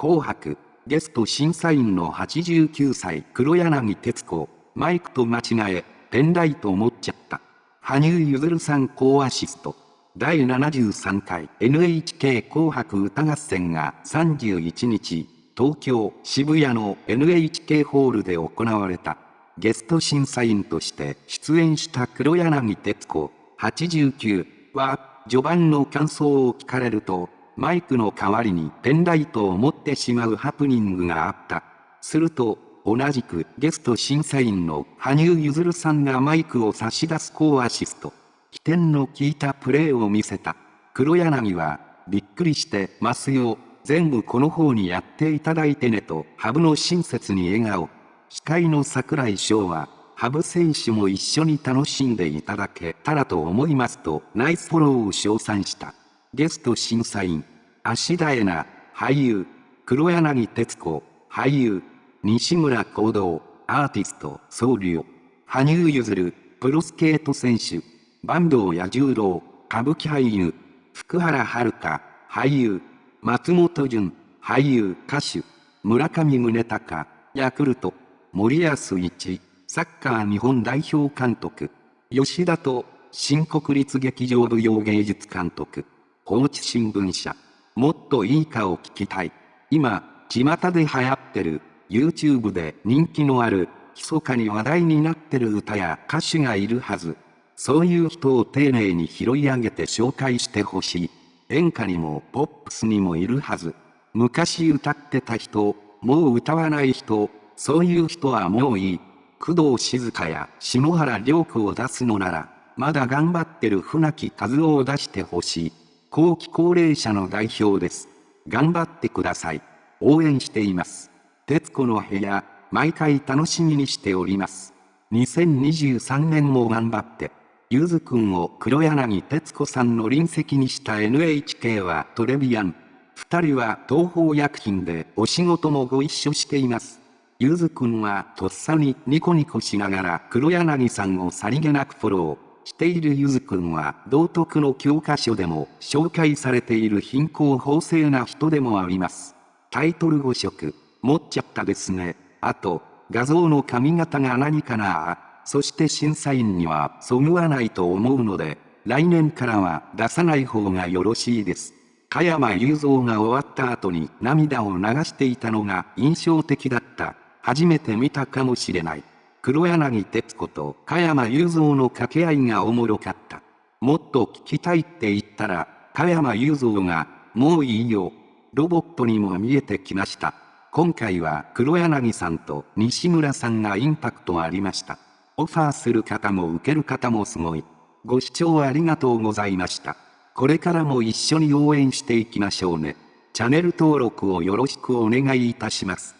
紅白、ゲスト審査員の89歳黒柳徹子、マイクと間違え、ペンライト持っちゃった。羽生結弦さん高アシスト。第73回 NHK 紅白歌合戦が31日、東京渋谷の NHK ホールで行われた。ゲスト審査員として出演した黒柳徹子89は序盤の感想を聞かれるとマイクの代わりにペンライトを持ってしまうハプニングがあった。すると同じくゲスト審査員の羽生結弦さんがマイクを差し出す高アシスト。起点の効いたプレーを見せた。黒柳は、びっくりしてますよ。全部この方にやっていただいてねと、ハブの親切に笑顔。司会の櫻井翔は、ハブ選手も一緒に楽しんでいただけたらと思いますと、ナイスフォローを称賛した。ゲスト審査員、芦田恵那、俳優、黒柳徹子、俳優、西村行動、アーティスト、僧侶、羽生結弦、プロスケート選手、坂東彌十郎、歌舞伎俳優、福原遥、俳優、松本潤、俳優、歌手、村上宗隆、ヤクルト、森保一、サッカー日本代表監督、吉田と、新国立劇場舞踊芸術監督、放置新聞社、もっといいかを聞きたい。今、巷で流行ってる YouTube で人気のある、密かに話題になってる歌や歌手がいるはず。そういう人を丁寧に拾い上げて紹介してほしい。演歌にもポップスにもいるはず。昔歌ってた人、もう歌わない人、そういう人はもういい。工藤静香や篠原涼子を出すのなら、まだ頑張ってる船木和夫を出してほしい。後期高齢者の代表です。頑張ってください。応援しています。徹子の部屋、毎回楽しみにしております。2023年も頑張って。ゆずくんを黒柳徹子さんの臨席にした NHK はトレビアン。二人は東方薬品でお仕事もご一緒しています。ゆずくんはとっさにニコニコしながら黒柳さんをさりげなくフォローしているゆずくんは道徳の教科書でも紹介されている貧困法制な人でもあります。タイトル5色。持っちゃったですね。あと、画像の髪型が何かなそして審査員にはそぐわないと思うので、来年からは出さない方がよろしいです。加山雄三が終わった後に涙を流していたのが印象的だった。初めて見たかもしれない。黒柳徹子と加山雄三の掛け合いがおもろかった。もっと聞きたいって言ったら、加山雄三が、もういいよ。ロボットにも見えてきました。今回は黒柳さんと西村さんがインパクトありました。オファーする方も受ける方もすごい。ご視聴ありがとうございました。これからも一緒に応援していきましょうね。チャンネル登録をよろしくお願いいたします。